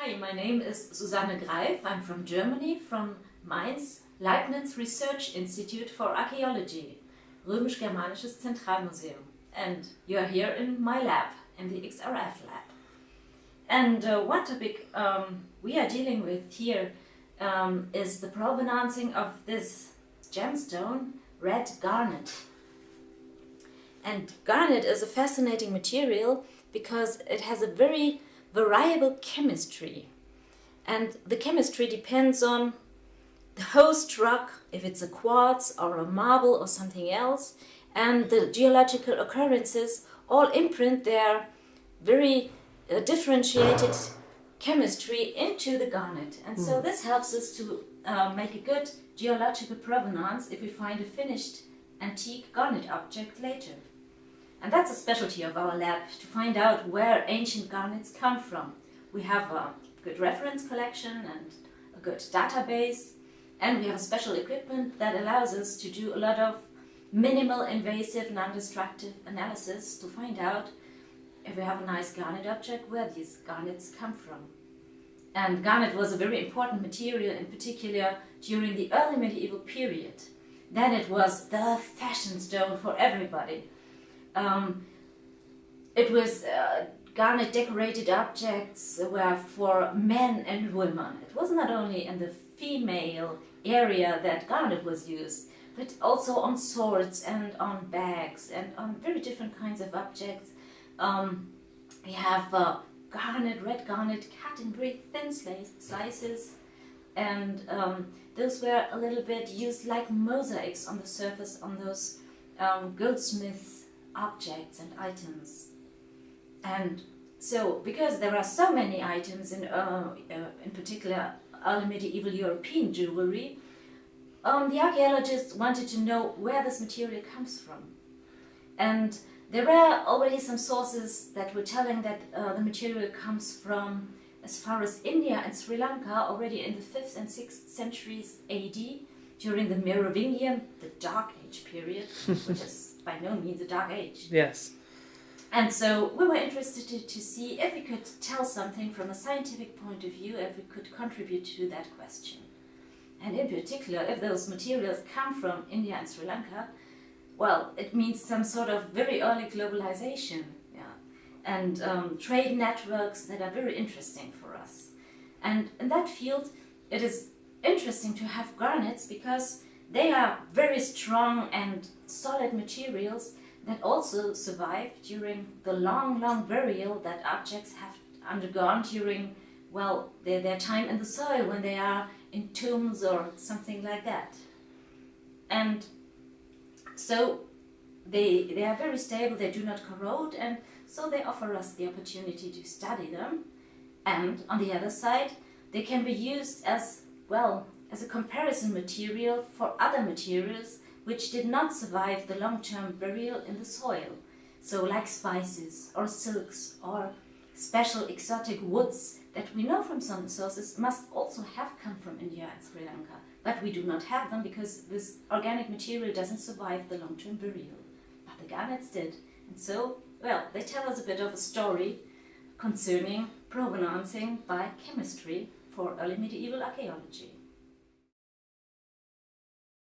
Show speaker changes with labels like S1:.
S1: Hi, my name is Susanne Greif. I'm from Germany, from Mainz, Leibniz Research Institute for Archaeology, Römisch-Germanisches Zentralmuseum. And you're here in my lab, in the XRF lab. And uh, one topic um, we are dealing with here um, is the provenancing of this gemstone, red garnet. And garnet is a fascinating material because it has a very variable chemistry. And the chemistry depends on the host rock, if it's a quartz or a marble or something else, and the geological occurrences all imprint their very uh, differentiated chemistry into the garnet. And so hmm. this helps us to uh, make a good geological provenance if we find a finished antique garnet object later. And that's a specialty of our lab, to find out where ancient garnets come from. We have a good reference collection and a good database, and we have special equipment that allows us to do a lot of minimal invasive non-destructive analysis to find out if we have a nice garnet object, where these garnets come from. And garnet was a very important material, in particular during the early medieval period. Then it was the fashion stone for everybody. Um, it was uh, garnet decorated objects were for men and women. It was not only in the female area that garnet was used, but also on swords and on bags and on very different kinds of objects. Um, we have uh, garnet, red garnet, cut in very thin slices, and um, those were a little bit used like mosaics on the surface on those um, goldsmiths objects and items. And so, because there are so many items in, uh, uh, in particular early medieval European jewelry, um, the archaeologists wanted to know where this material comes from. And there were already some sources that were telling that uh, the material comes from as far as India and Sri Lanka already in the 5th and 6th centuries AD during the Merovingian, the Dark Age period, which is by no means a dark age.
S2: Yes.
S1: And so we were interested to, to, see if we could tell something from a scientific point of view, if we could contribute to that question. And in particular, if those materials come from India and Sri Lanka, well, it means some sort of very early globalization yeah, and um, trade networks that are very interesting for us. And in that field, it is interesting to have garnets because they are very strong and solid materials that also survive during the long, long burial that objects have undergone during, well, their, their time in the soil when they are in tombs or something like that. And so they, they are very stable, they do not corrode, and so they offer us the opportunity to study them. And on the other side, they can be used as, well, as a comparison material for other materials which did not survive the long-term burial in the soil. So like spices or silks or special exotic woods that we know from some sources must also have come from India and Sri Lanka. But we do not have them because this organic material doesn't survive the long-term burial. But the garnets did. And so, well, they tell us a bit of a story concerning provenancing by chemistry for early medieval archaeology.